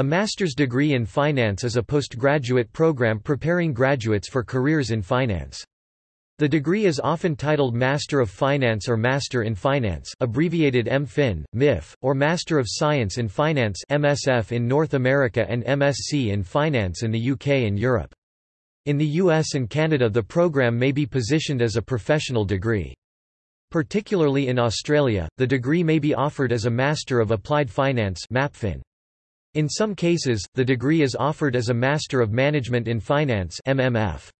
A master's degree in finance is a postgraduate program preparing graduates for careers in finance. The degree is often titled Master of Finance or Master in Finance abbreviated MFin, MIF, or Master of Science in Finance MSF in North America and MSc in Finance in the UK and Europe. In the US and Canada the program may be positioned as a professional degree. Particularly in Australia, the degree may be offered as a Master of Applied Finance MAPFin. In some cases, the degree is offered as a Master of Management in Finance MMF.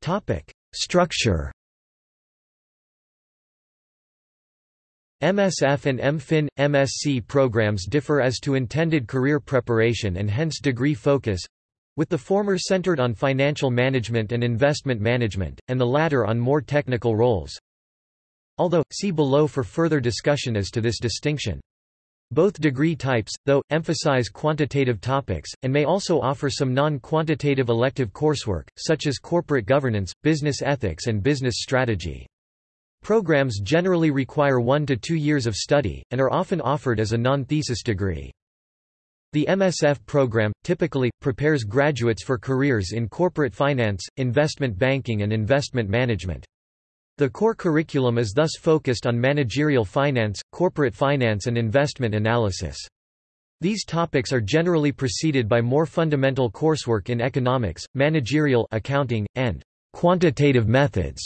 Topic: Structure. MSF and MFIN, MSc programs differ as to intended career preparation and hence degree focus, with the former centered on financial management and investment management, and the latter on more technical roles, Although, see below for further discussion as to this distinction. Both degree types, though, emphasize quantitative topics, and may also offer some non-quantitative elective coursework, such as corporate governance, business ethics and business strategy. Programs generally require one to two years of study, and are often offered as a non-thesis degree. The MSF program, typically, prepares graduates for careers in corporate finance, investment banking and investment management. The core curriculum is thus focused on managerial finance, corporate finance and investment analysis. These topics are generally preceded by more fundamental coursework in economics, managerial accounting, and quantitative methods,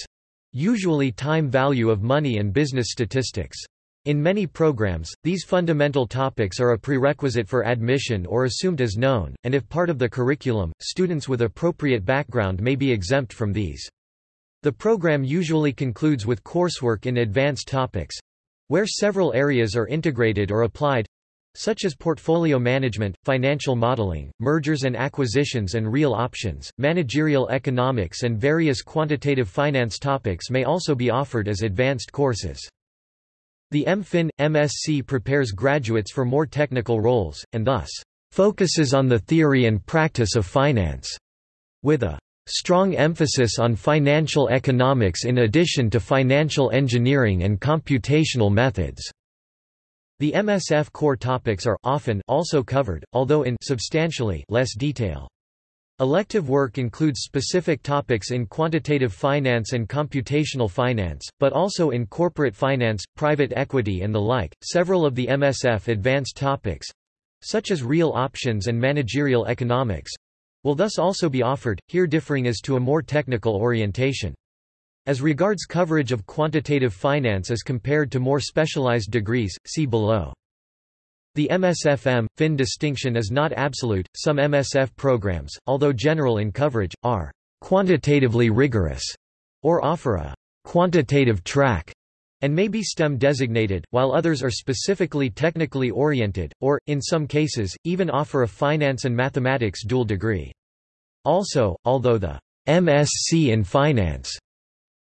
usually time value of money and business statistics. In many programs, these fundamental topics are a prerequisite for admission or assumed as known, and if part of the curriculum, students with appropriate background may be exempt from these. The program usually concludes with coursework in advanced topics where several areas are integrated or applied such as portfolio management, financial modeling, mergers and acquisitions and real options, managerial economics and various quantitative finance topics may also be offered as advanced courses. The MFIN, MSc prepares graduates for more technical roles, and thus, focuses on the theory and practice of finance, with a Strong emphasis on financial economics in addition to financial engineering and computational methods. The MSF core topics are often also covered, although in substantially less detail. Elective work includes specific topics in quantitative finance and computational finance, but also in corporate finance, private equity, and the like. Several of the MSF advanced topics such as real options and managerial economics will thus also be offered, here differing as to a more technical orientation. As regards coverage of quantitative finance as compared to more specialized degrees, see below. The MSF MFin distinction is not absolute. Some MSF programs, although general in coverage, are quantitatively rigorous or offer a quantitative track and may be STEM designated, while others are specifically technically oriented, or, in some cases, even offer a finance and mathematics dual degree. Also, although the MSc in Finance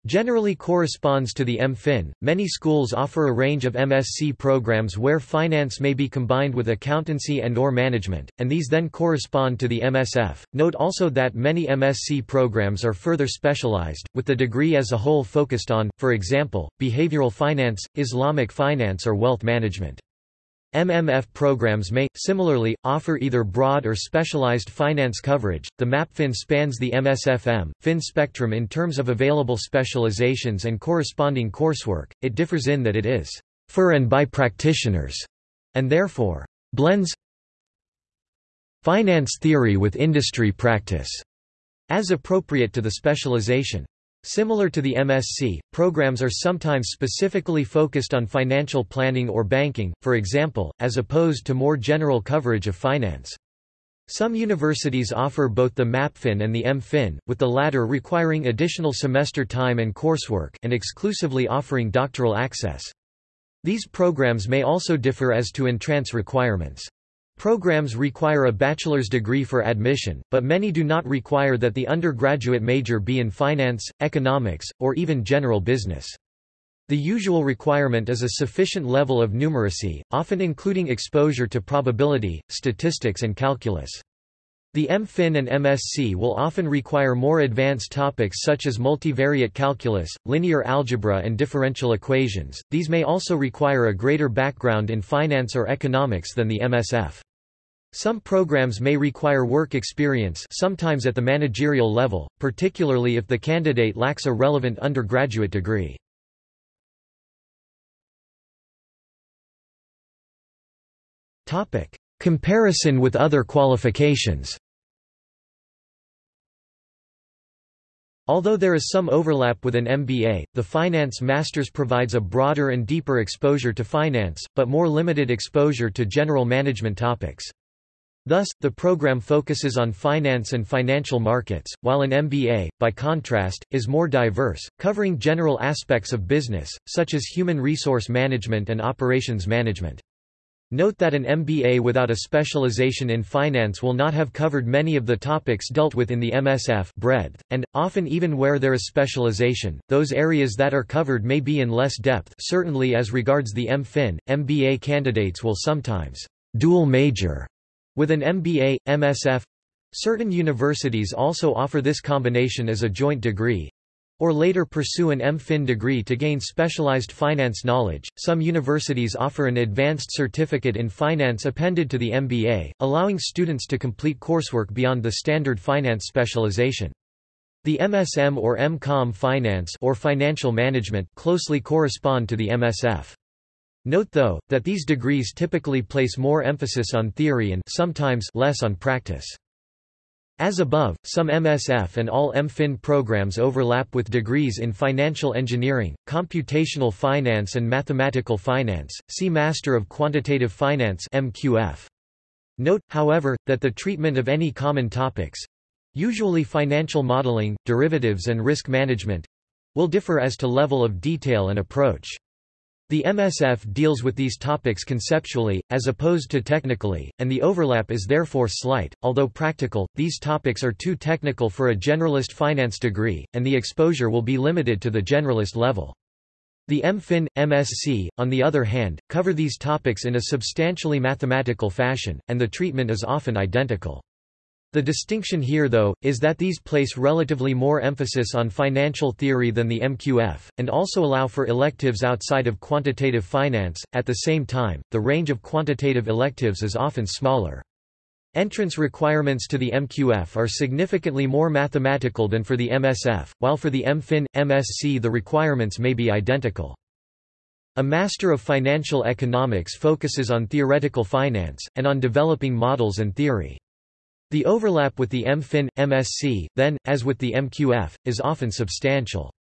generally corresponds to the MFin, many schools offer a range of MSc programs where finance may be combined with accountancy and or management, and these then correspond to the MSF. Note also that many MSc programs are further specialized, with the degree as a whole focused on, for example, behavioral finance, Islamic finance or wealth management. MMF programs may, similarly, offer either broad or specialized finance coverage. The MAPFin spans the MSF MFin spectrum in terms of available specializations and corresponding coursework. It differs in that it is for and by practitioners, and therefore blends finance theory with industry practice, as appropriate to the specialization. Similar to the MSc, programs are sometimes specifically focused on financial planning or banking, for example, as opposed to more general coverage of finance. Some universities offer both the MAPFin and the MFin, with the latter requiring additional semester time and coursework and exclusively offering doctoral access. These programs may also differ as to entrance requirements. Programs require a bachelor's degree for admission, but many do not require that the undergraduate major be in finance, economics, or even general business. The usual requirement is a sufficient level of numeracy, often including exposure to probability, statistics and calculus. The MFin and MSc will often require more advanced topics such as multivariate calculus, linear algebra and differential equations. These may also require a greater background in finance or economics than the MSF. Some programs may require work experience sometimes at the managerial level, particularly if the candidate lacks a relevant undergraduate degree. Comparison with other qualifications Although there is some overlap with an MBA, the Finance Masters provides a broader and deeper exposure to finance, but more limited exposure to general management topics. Thus, the program focuses on finance and financial markets, while an MBA, by contrast, is more diverse, covering general aspects of business, such as human resource management and operations management. Note that an MBA without a specialization in finance will not have covered many of the topics dealt with in the MSF breadth, and, often even where there is specialization, those areas that are covered may be in less depth certainly as regards the MFin, MBA candidates will sometimes dual major with an MBA, MSF. Certain universities also offer this combination as a joint degree, or later pursue an MFin degree to gain specialized finance knowledge. Some universities offer an advanced certificate in finance appended to the MBA, allowing students to complete coursework beyond the standard finance specialization. The MSM or MCOM finance or financial management closely correspond to the MSF. Note though, that these degrees typically place more emphasis on theory and sometimes less on practice. As above, some MSF and all MFIN programs overlap with degrees in financial engineering, computational finance and mathematical finance. See Master of Quantitative Finance (MQF). Note, however, that the treatment of any common topics, usually financial modeling, derivatives and risk management, will differ as to level of detail and approach. The MSF deals with these topics conceptually, as opposed to technically, and the overlap is therefore slight. Although practical, these topics are too technical for a generalist finance degree, and the exposure will be limited to the generalist level. The MFIN, MSc, on the other hand, cover these topics in a substantially mathematical fashion, and the treatment is often identical. The distinction here though, is that these place relatively more emphasis on financial theory than the MQF, and also allow for electives outside of quantitative finance. At the same time, the range of quantitative electives is often smaller. Entrance requirements to the MQF are significantly more mathematical than for the MSF, while for the MFin, MSc the requirements may be identical. A Master of Financial Economics focuses on theoretical finance, and on developing models and theory. The overlap with the MFIN, MSc, then, as with the MQF, is often substantial.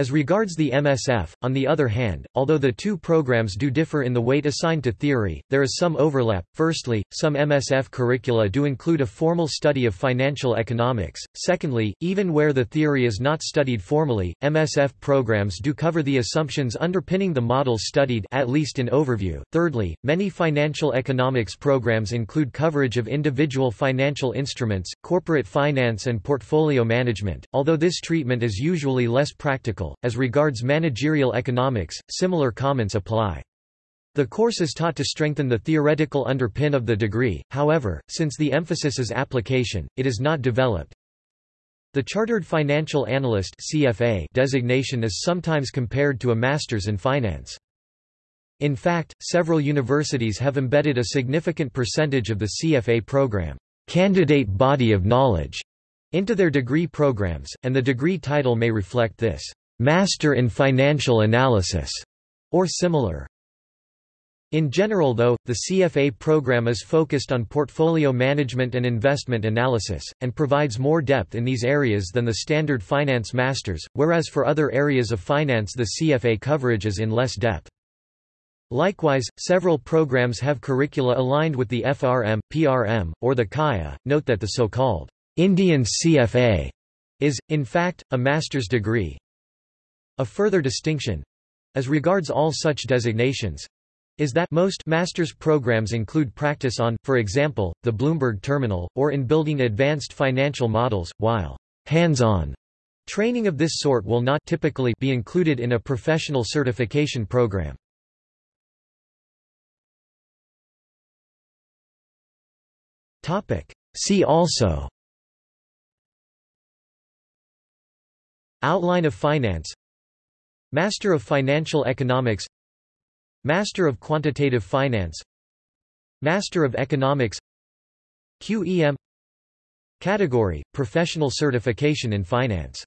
As regards the MSF, on the other hand, although the two programs do differ in the weight assigned to theory, there is some overlap. Firstly, some MSF curricula do include a formal study of financial economics. Secondly, even where the theory is not studied formally, MSF programs do cover the assumptions underpinning the models studied at least in overview. Thirdly, many financial economics programs include coverage of individual financial instruments, corporate finance and portfolio management, although this treatment is usually less practical as regards managerial economics, similar comments apply. The course is taught to strengthen the theoretical underpin of the degree, however, since the emphasis is application, it is not developed. The Chartered Financial Analyst CFA designation is sometimes compared to a Master's in Finance. In fact, several universities have embedded a significant percentage of the CFA program, candidate body of knowledge, into their degree programs, and the degree title may reflect this. Master in Financial Analysis, or similar. In general though, the CFA program is focused on portfolio management and investment analysis, and provides more depth in these areas than the standard finance masters, whereas for other areas of finance the CFA coverage is in less depth. Likewise, several programs have curricula aligned with the FRM, PRM, or the CAIA. Note that the so-called Indian CFA is, in fact, a master's degree, a further distinction as regards all such designations is that most master's programs include practice on, for example, the Bloomberg terminal, or in building advanced financial models, while hands-on training of this sort will not typically be included in a professional certification program. See also Outline of Finance Master of Financial Economics. Master of Quantitative Finance. Master of Economics. QEM Category – Professional Certification in Finance